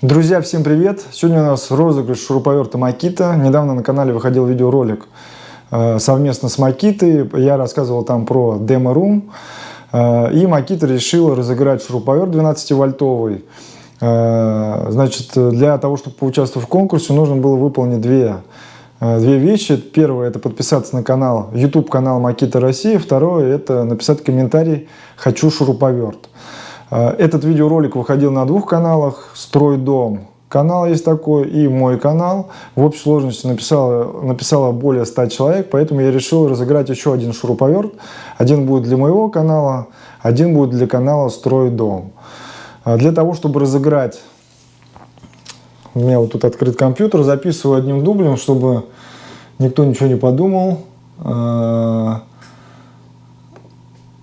Друзья, всем привет! Сегодня у нас розыгрыш шуруповерта Макита. Недавно на канале выходил видеоролик э, совместно с Макитой. Я рассказывал там про демо-рум. Э, и Макита решила разыграть шуруповерт 12-вольтовый. Э, значит, для того, чтобы поучаствовать в конкурсе, нужно было выполнить две, две вещи. Первое – это подписаться на канал, YouTube-канал Макита России. Второе – это написать комментарий «Хочу шуруповерт». А, этот видеоролик выходил на двух каналах. «Стройдом» канал есть такой и мой канал. В общей сложности написало, написало более 100 человек, поэтому я решил разыграть еще один шуруповерт. Один будет для моего канала, один будет для канала «Стройдом». А, для того, чтобы разыграть, у меня вот тут открыт компьютер, записываю одним дублем, чтобы никто ничего не подумал. А,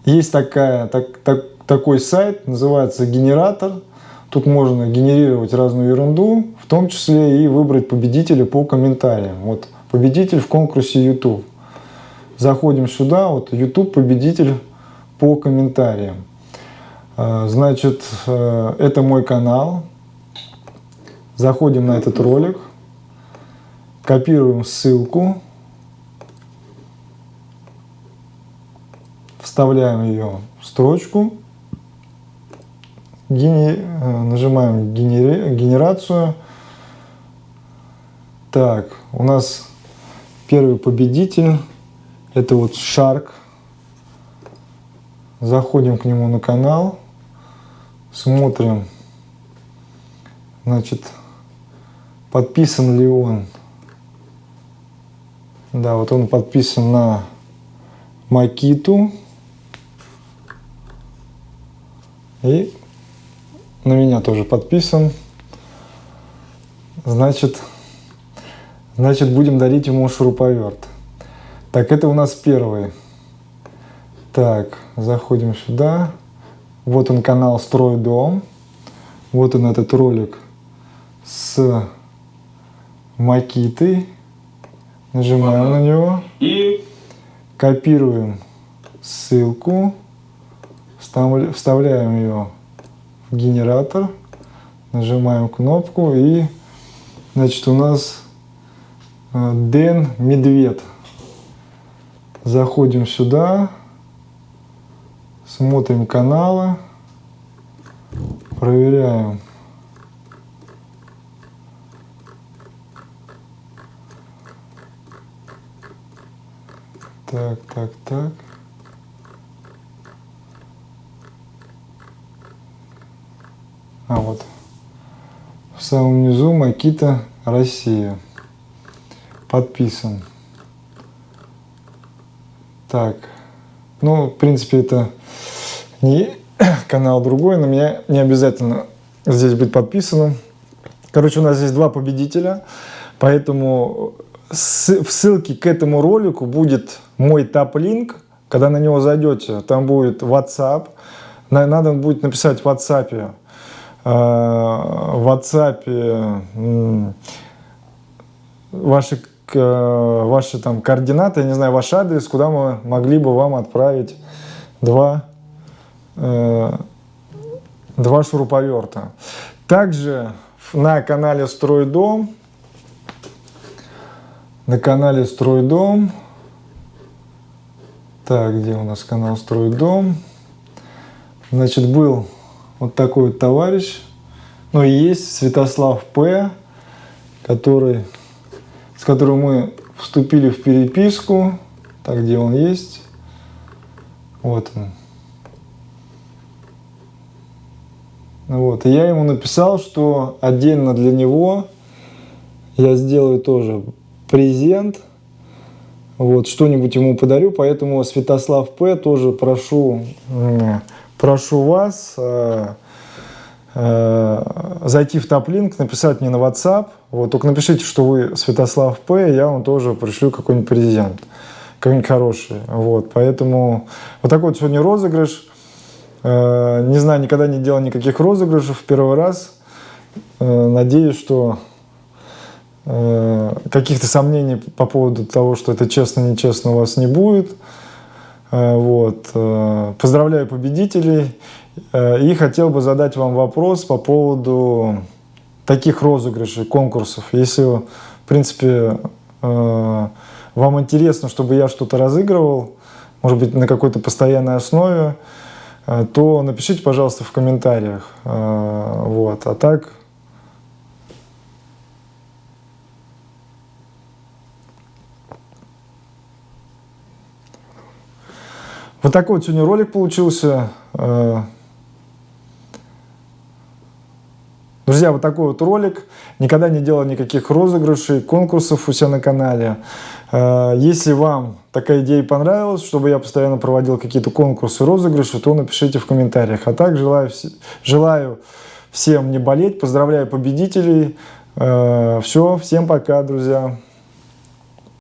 есть такая, так, так, такой сайт, называется генератор. Тут можно генерировать разную ерунду, в том числе и выбрать победителя по комментариям. Вот победитель в конкурсе YouTube. Заходим сюда, вот YouTube победитель по комментариям. А, значит, э, это мой канал. Заходим на этот ролик, копируем ссылку, вставляем ее в строчку Гени... Э, нажимаем генери... генерацию. Так, у нас первый победитель. Это вот Shark. Заходим к нему на канал. Смотрим, значит, подписан ли он. Да, вот он подписан на Макиту. И на меня тоже подписан. Значит, значит будем дарить ему шуруповерт. Так, это у нас первый. Так, заходим сюда. Вот он канал «Строй дом». Вот он этот ролик с Макитой. Нажимаем на него. И копируем ссылку. Вставляем ее генератор, нажимаем кнопку и значит у нас э, Дэн Медведь. Заходим сюда, смотрим каналы, проверяем. Так, так, так. А вот в самом низу Макита Россия. Подписан. Так. Ну, в принципе, это не канал другой, но меня не обязательно здесь быть подписанным. Короче, у нас здесь два победителя, поэтому в ссылке к этому ролику будет мой топ-линк. Когда на него зайдете, там будет WhatsApp. Надо будет написать в WhatsApp в WhatsApp ваши, ваши там координаты, я не знаю, ваш адрес, куда мы могли бы вам отправить два, э, два шуруповерта. Также на канале Стройдом, на канале Стройдом, так, где у нас канал Стройдом, значит, был вот такой вот товарищ. Ну и есть Святослав П., который, с которым мы вступили в переписку. Так, где он есть? Вот он. Вот. И я ему написал, что отдельно для него я сделаю тоже презент. Вот, что-нибудь ему подарю, поэтому Святослав П. тоже прошу прошу вас э, э, зайти в топ-линк, написать мне на WhatsApp. Вот, только напишите, что вы Святослав П, я вам тоже пришлю какой-нибудь презент, какой-нибудь хороший. Вот, поэтому вот такой вот сегодня розыгрыш. Э, не знаю, никогда не делал никаких розыгрышев, первый раз. Надеюсь, что каких-то сомнений по поводу того, что это честно-нечестно у вас не будет. Э, вот. Э, поздравляю победителей. Э, и хотел бы задать вам вопрос по поводу таких розыгрышей, конкурсов. Если, в принципе, вам интересно, чтобы я что-то разыгрывал, может быть, на какой-то постоянной основе, то напишите, пожалуйста, в комментариях. Вот. А так... Вот такой вот сегодня ролик получился. Э, Друзья, вот такой вот ролик. Никогда не делал никаких розыгрышей, конкурсов у себя на канале. Э, если вам такая идея понравилась, чтобы я постоянно проводил какие-то конкурсы, розыгрыши, то напишите в комментариях. А так желаю, желаю всем не болеть, поздравляю победителей. Э, Все, всем пока, друзья.